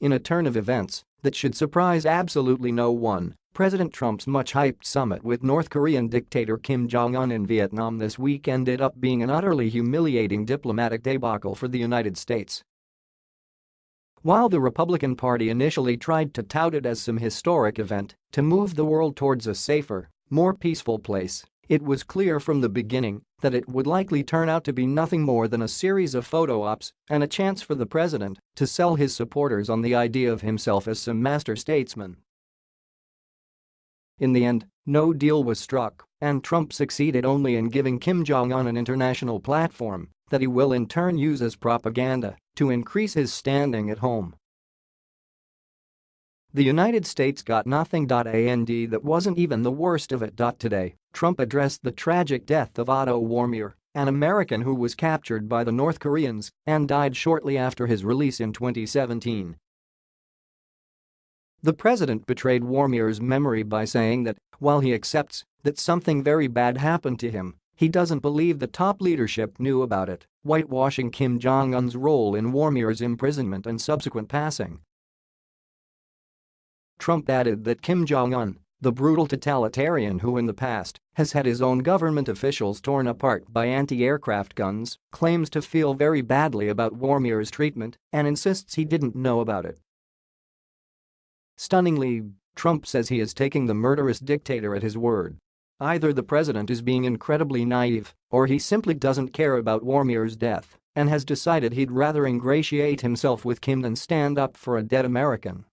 In a turn of events that should surprise absolutely no one, President Trump's much-hyped summit with North Korean dictator Kim Jong-un in Vietnam this week ended up being an utterly humiliating diplomatic debacle for the United States. While the Republican Party initially tried to tout it as some historic event to move the world towards a safer, more peaceful place, it was clear from the beginning that it would likely turn out to be nothing more than a series of photo ops and a chance for the president to sell his supporters on the idea of himself as some master statesman. In the end, no deal was struck, and Trump succeeded only in giving Kim Jong-un an international platform that he will in turn use as propaganda to increase his standing at home. The United States got nothing. And that wasn't even the worst of it. Today, Trump addressed the tragic death of Otto Warmbier, an American who was captured by the North Koreans and died shortly after his release in 2017. The president betrayed Warmbier's memory by saying that, while he accepts that something very bad happened to him, he doesn't believe the top leadership knew about it, whitewashing Kim Jong-un's role in Warmbier's imprisonment and subsequent passing. Trump added that Kim Jong-un, the brutal totalitarian who in the past has had his own government officials torn apart by anti-aircraft guns, claims to feel very badly about Warmbier's treatment and insists he didn't know about it. Stunningly, Trump says he is taking the murderous dictator at his word. Either the president is being incredibly naive or he simply doesn't care about Warmbier's death and has decided he'd rather ingratiate himself with Kim than stand up for a dead American.